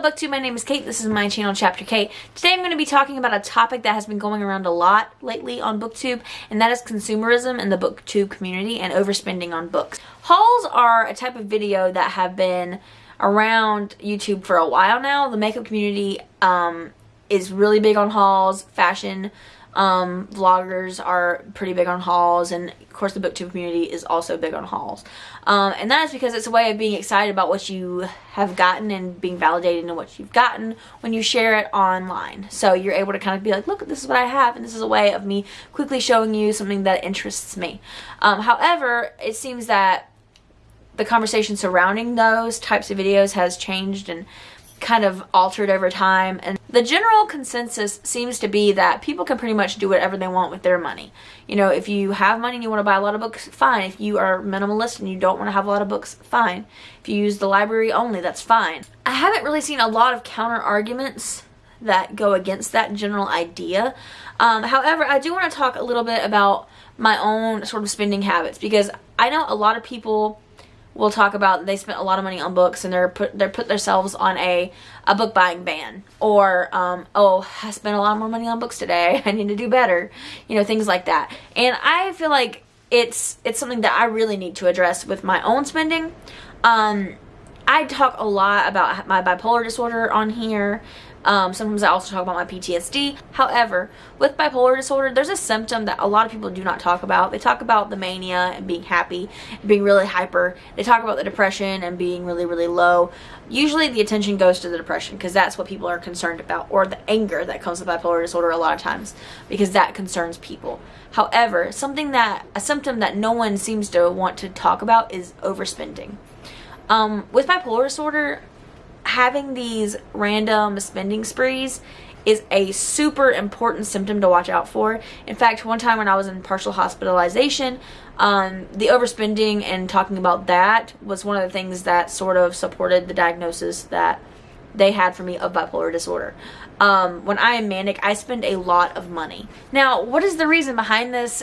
BookTube, my name is Kate. This is my channel, Chapter Kate. Today I'm going to be talking about a topic that has been going around a lot lately on BookTube, and that is consumerism in the BookTube community and overspending on books. Hauls are a type of video that have been around YouTube for a while now. The makeup community um, is really big on hauls, fashion um, vloggers are pretty big on hauls and of course the booktube community is also big on hauls. Um, and that is because it's a way of being excited about what you have gotten and being validated in what you've gotten when you share it online. So you're able to kind of be like look this is what I have and this is a way of me quickly showing you something that interests me. Um, however it seems that the conversation surrounding those types of videos has changed and kind of altered over time and the general consensus seems to be that people can pretty much do whatever they want with their money. You know, if you have money and you want to buy a lot of books, fine. If you are minimalist and you don't want to have a lot of books, fine. If you use the library only, that's fine. I haven't really seen a lot of counter arguments that go against that general idea. Um, however, I do want to talk a little bit about my own sort of spending habits because I know a lot of people will talk about they spent a lot of money on books and they're put they're put themselves on a a book buying ban. Or um, oh I spent a lot more money on books today. I need to do better. You know things like that. And I feel like it's it's something that I really need to address with my own spending. Um, I talk a lot about my bipolar disorder on here um, sometimes I also talk about my PTSD. However, with bipolar disorder, there's a symptom that a lot of people do not talk about. They talk about the mania and being happy, being really hyper. They talk about the depression and being really, really low. Usually the attention goes to the depression because that's what people are concerned about, or the anger that comes with bipolar disorder a lot of times because that concerns people. However, something that, a symptom that no one seems to want to talk about is overspending. Um, with bipolar disorder, having these random spending sprees is a super important symptom to watch out for. In fact, one time when I was in partial hospitalization, um, the overspending and talking about that was one of the things that sort of supported the diagnosis that they had for me of bipolar disorder. Um, when I am manic, I spend a lot of money. Now, what is the reason behind this?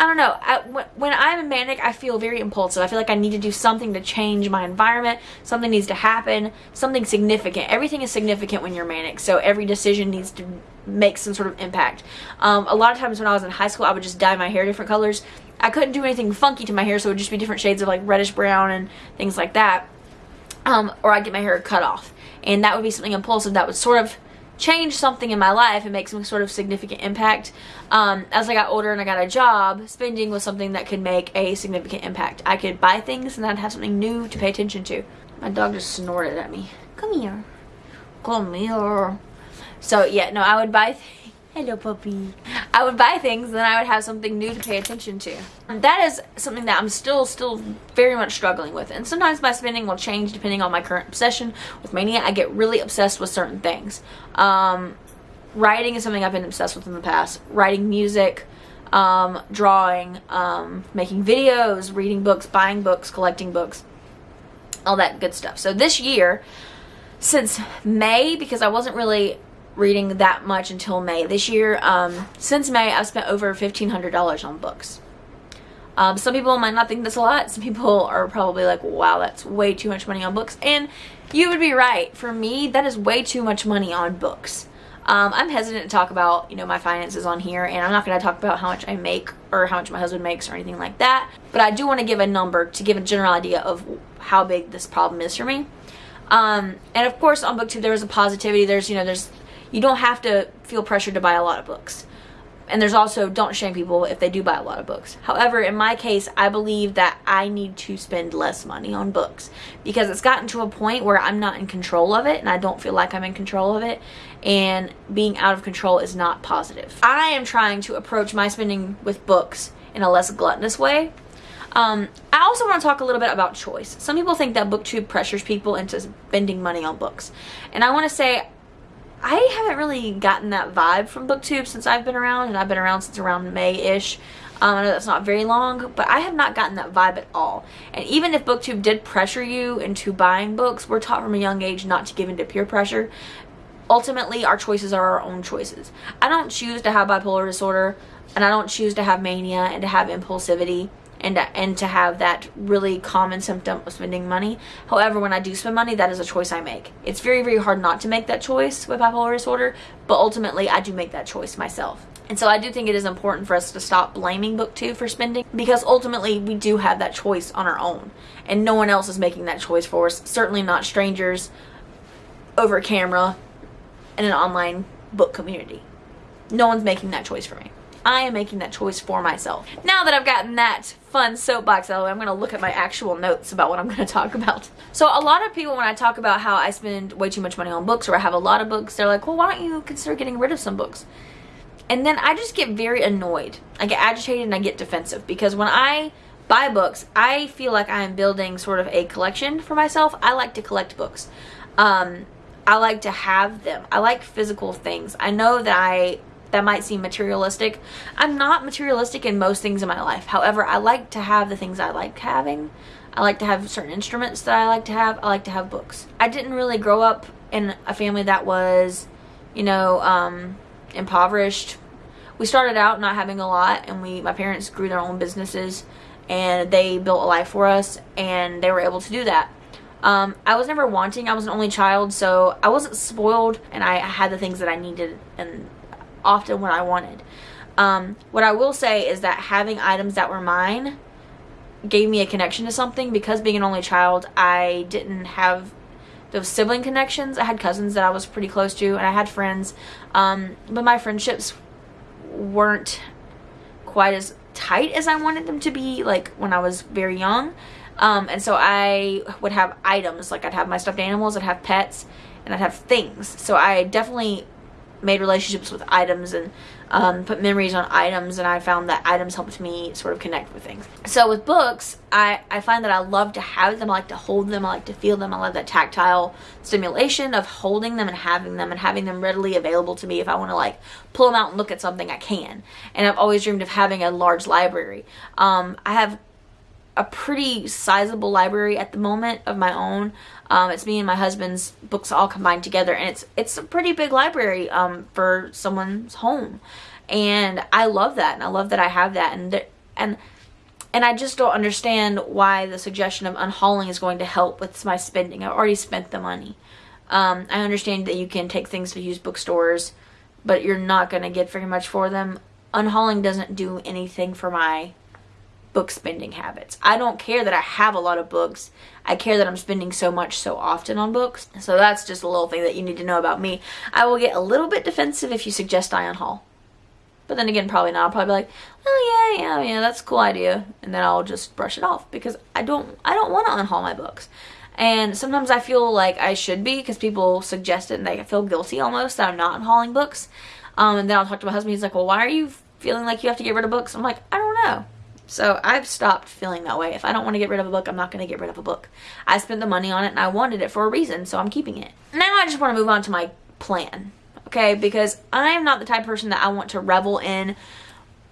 I don't know. I, when I'm a manic, I feel very impulsive. I feel like I need to do something to change my environment. Something needs to happen. Something significant. Everything is significant when you're manic. So every decision needs to make some sort of impact. Um, a lot of times when I was in high school, I would just dye my hair different colors. I couldn't do anything funky to my hair, so it would just be different shades of like reddish brown and things like that. Um, or I'd get my hair cut off. And that would be something impulsive that would sort of change something in my life and make some sort of significant impact. Um, as I got older and I got a job, spending was something that could make a significant impact. I could buy things and I'd have something new to pay attention to. My dog just snorted at me. Come here. Come here. So yeah, no, I would buy Hello, puppy. I would buy things then I would have something new to pay attention to. That is something that I'm still, still very much struggling with. And sometimes my spending will change depending on my current obsession. With mania, I get really obsessed with certain things. Um, writing is something I've been obsessed with in the past. Writing music, um, drawing, um, making videos, reading books, buying books, collecting books, all that good stuff. So this year, since May, because I wasn't really reading that much until May. This year, um, since May, I've spent over $1,500 on books. Um, some people might not think that's a lot. Some people are probably like, wow, that's way too much money on books. And you would be right. For me, that is way too much money on books. Um, I'm hesitant to talk about, you know, my finances on here, and I'm not going to talk about how much I make or how much my husband makes or anything like that. But I do want to give a number to give a general idea of how big this problem is for me. Um, and of course, on BookTube, there's a positivity. There's, you know, there's you don't have to feel pressured to buy a lot of books. And there's also, don't shame people if they do buy a lot of books. However, in my case, I believe that I need to spend less money on books because it's gotten to a point where I'm not in control of it and I don't feel like I'm in control of it. And being out of control is not positive. I am trying to approach my spending with books in a less gluttonous way. Um, I also want to talk a little bit about choice. Some people think that BookTube pressures people into spending money on books. And I want to say I haven't really gotten that vibe from booktube since I've been around and I've been around since around May-ish. Um, I know that's not very long but I have not gotten that vibe at all. And even if booktube did pressure you into buying books we're taught from a young age not to give into peer pressure. Ultimately our choices are our own choices. I don't choose to have bipolar disorder and I don't choose to have mania and to have impulsivity and and to have that really common symptom of spending money. However, when I do spend money, that is a choice I make. It's very very hard not to make that choice with bipolar disorder, but ultimately I do make that choice myself. And so I do think it is important for us to stop blaming BookTube for spending because ultimately we do have that choice on our own and no one else is making that choice for us. Certainly not strangers over camera in an online book community. No one's making that choice for me. I am making that choice for myself. Now that I've gotten that fun soapbox out of the way, I'm going to look at my actual notes about what I'm going to talk about. So a lot of people, when I talk about how I spend way too much money on books or I have a lot of books, they're like, well, why don't you consider getting rid of some books? And then I just get very annoyed. I get agitated and I get defensive because when I buy books, I feel like I am building sort of a collection for myself. I like to collect books. Um, I like to have them. I like physical things. I know that I that might seem materialistic. I'm not materialistic in most things in my life. However, I like to have the things I like having. I like to have certain instruments that I like to have. I like to have books. I didn't really grow up in a family that was, you know, um, impoverished. We started out not having a lot and we my parents grew their own businesses and they built a life for us and they were able to do that. Um, I was never wanting. I was an only child, so I wasn't spoiled, and I had the things that I needed and often what I wanted. Um, what I will say is that having items that were mine gave me a connection to something because being an only child, I didn't have those sibling connections. I had cousins that I was pretty close to, and I had friends, um, but my friendships weren't quite as tight as I wanted them to be, like when I was very young. Um, and so I would have items, like I'd have my stuffed animals, I'd have pets, and I'd have things. So I definitely made relationships with items and um, put memories on items and I found that items helped me sort of connect with things. So with books, I, I find that I love to have them, I like to hold them, I like to feel them, I love that tactile stimulation of holding them and having them and having them readily available to me if I want to like pull them out and look at something I can. And I've always dreamed of having a large library. Um, I have a pretty sizable library at the moment of my own. Um, it's me and my husband's books all combined together, and it's it's a pretty big library um, for someone's home, and I love that, and I love that I have that, and and and I just don't understand why the suggestion of unhauling is going to help with my spending. I've already spent the money. Um, I understand that you can take things to used bookstores, but you're not going to get very much for them. Unhauling doesn't do anything for my book spending habits. I don't care that I have a lot of books. I care that I'm spending so much so often on books. So that's just a little thing that you need to know about me. I will get a little bit defensive if you suggest I unhaul. But then again, probably not. I'll probably be like, oh yeah, yeah, yeah, that's a cool idea. And then I'll just brush it off because I don't, I don't want to unhaul my books. And sometimes I feel like I should be because people suggest it and they feel guilty almost that I'm not unhauling books. Um, and then I'll talk to my husband. He's like, well, why are you feeling like you have to get rid of books? I'm like, I don't know. So I've stopped feeling that way. If I don't want to get rid of a book, I'm not going to get rid of a book. I spent the money on it and I wanted it for a reason, so I'm keeping it. Now I just want to move on to my plan, okay? Because I'm not the type of person that I want to revel in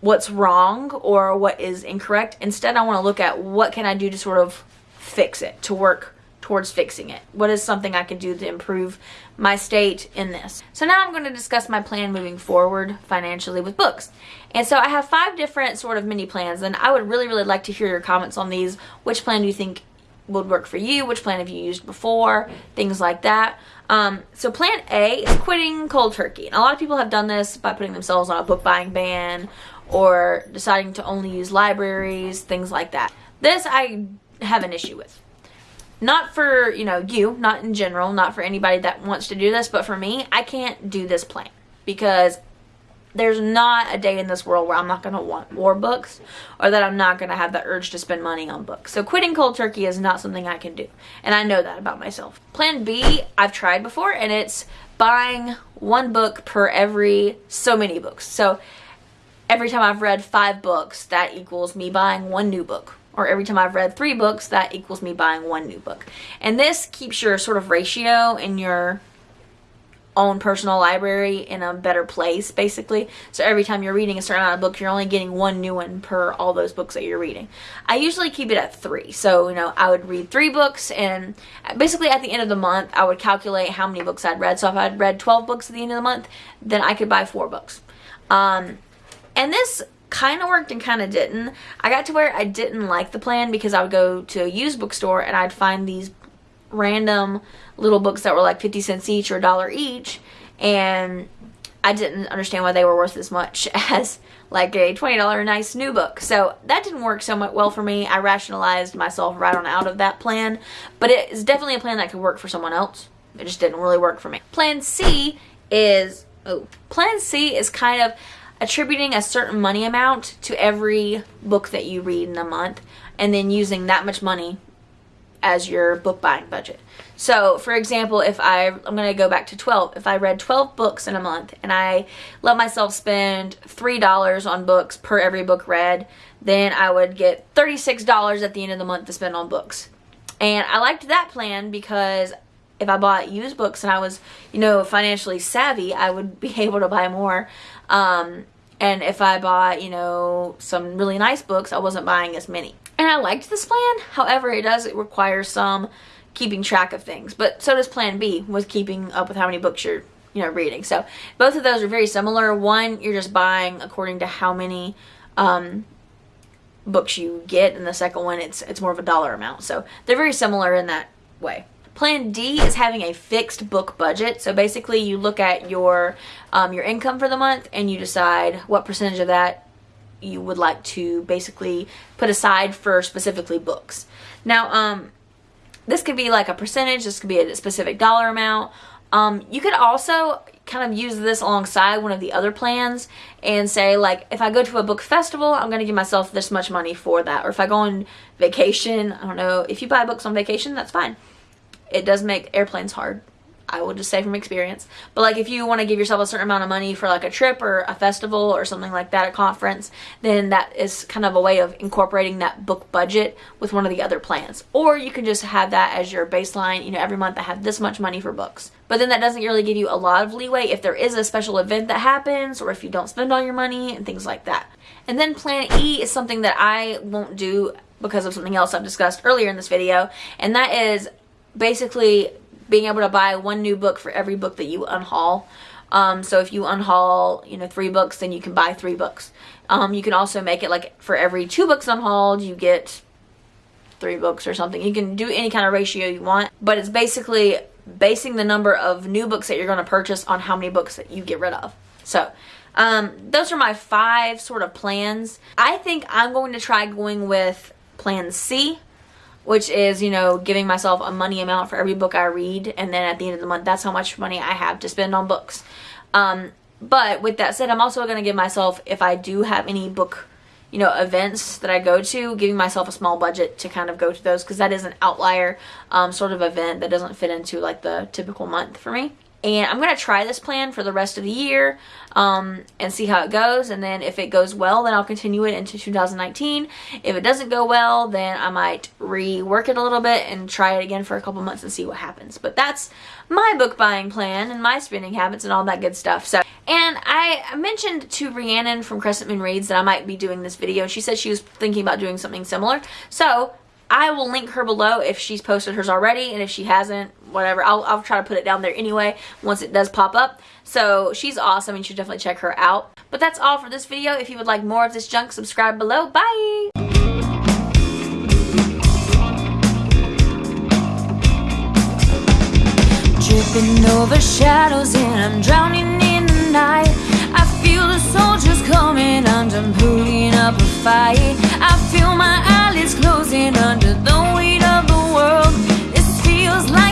what's wrong or what is incorrect. Instead, I want to look at what can I do to sort of fix it, to work towards fixing it? What is something I can do to improve my state in this? So now I'm going to discuss my plan moving forward financially with books. And so I have five different sort of mini plans and I would really, really like to hear your comments on these. Which plan do you think would work for you? Which plan have you used before? Things like that. Um, so plan A is quitting cold turkey. And a lot of people have done this by putting themselves on a book buying ban or deciding to only use libraries, things like that. This I have an issue with not for, you know, you, not in general, not for anybody that wants to do this, but for me, I can't do this plan because there's not a day in this world where I'm not going to want more books or that I'm not going to have the urge to spend money on books. So quitting cold turkey is not something I can do. And I know that about myself. Plan B, I've tried before and it's buying one book per every so many books. So every time I've read five books, that equals me buying one new book or every time I've read three books, that equals me buying one new book. And this keeps your sort of ratio in your own personal library in a better place, basically. So every time you're reading a certain amount of books, you're only getting one new one per all those books that you're reading. I usually keep it at three. So, you know, I would read three books, and basically at the end of the month, I would calculate how many books I'd read. So if I'd read 12 books at the end of the month, then I could buy four books. Um, and this kind of worked and kind of didn't. I got to where I didn't like the plan because I would go to a used bookstore and I'd find these random little books that were like 50 cents each or a dollar each and I didn't understand why they were worth as much as like a $20 nice new book. So that didn't work so much well for me. I rationalized myself right on out of that plan, but it is definitely a plan that could work for someone else. It just didn't really work for me. Plan C is, oh, plan C is kind of attributing a certain money amount to every book that you read in a month and then using that much money as your book buying budget. So, for example, if I, I'm going to go back to 12. If I read 12 books in a month and I let myself spend $3 on books per every book read, then I would get $36 at the end of the month to spend on books. And I liked that plan because if I bought used books and I was, you know, financially savvy, I would be able to buy more. Um, and if I bought, you know, some really nice books, I wasn't buying as many. And I liked this plan. However, it does it require some keeping track of things. But so does plan B with keeping up with how many books you're, you know, reading. So both of those are very similar. One, you're just buying according to how many um, books you get. And the second one, it's, it's more of a dollar amount. So they're very similar in that way. Plan D is having a fixed book budget. So basically you look at your, um, your income for the month and you decide what percentage of that you would like to basically put aside for specifically books. Now, um, this could be like a percentage, this could be a specific dollar amount. Um, you could also kind of use this alongside one of the other plans and say like if I go to a book festival I'm gonna give myself this much money for that or if I go on vacation I don't know if you buy books on vacation that's fine it does make airplanes hard. I will just say from experience. But like if you want to give yourself a certain amount of money for like a trip or a festival or something like that, a conference, then that is kind of a way of incorporating that book budget with one of the other plans. Or you can just have that as your baseline, you know, every month I have this much money for books. But then that doesn't really give you a lot of leeway if there is a special event that happens or if you don't spend all your money and things like that. And then plan E is something that I won't do because of something else I've discussed earlier in this video, and that is basically being able to buy one new book for every book that you unhaul. Um, so if you unhaul, you know, three books, then you can buy three books. Um, you can also make it like for every two books unhauled, you get three books or something. You can do any kind of ratio you want, but it's basically basing the number of new books that you're going to purchase on how many books that you get rid of. So um, those are my five sort of plans. I think I'm going to try going with plan C which is, you know, giving myself a money amount for every book I read. And then at the end of the month, that's how much money I have to spend on books. Um, but with that said, I'm also going to give myself, if I do have any book, you know, events that I go to, giving myself a small budget to kind of go to those because that is an outlier um, sort of event that doesn't fit into like the typical month for me and I'm going to try this plan for the rest of the year um, and see how it goes. And then if it goes well then I'll continue it into 2019 if it doesn't go well then I might rework it a little bit and try it again for a couple months and see what happens. But that's my book buying plan and my spending habits and all that good stuff. So and I mentioned to Rhiannon from Crescent Moon Reads that I might be doing this video. She said she was thinking about doing something similar. So I will link her below if she's posted hers already and if she hasn't, whatever. I'll, I'll try to put it down there anyway once it does pop up. So she's awesome and you should definitely check her out. But that's all for this video. If you would like more of this junk, subscribe below. Bye! Tripping over shadows and I'm drowning in the night I feel the soldiers coming I'm up a fight I feel my while it's closing under the weight of the world. This feels like.